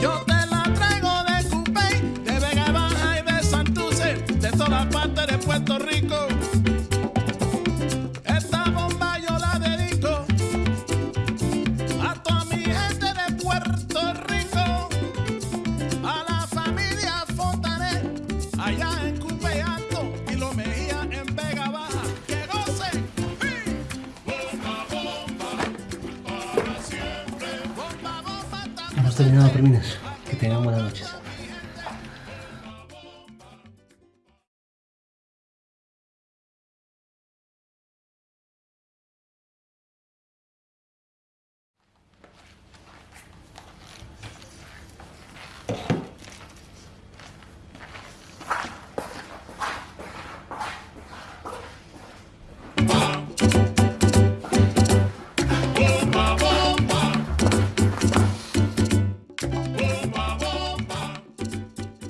Yo te la traigo de Cupay, de Vegabana y de Santuce, de todas partes de Puerto Rico. Esta bomba yo la dedico a toda mi gente de Puerto Rico, a la familia Fontané, allá. hemos terminado, terminas. Que tengan buenas noches. Thank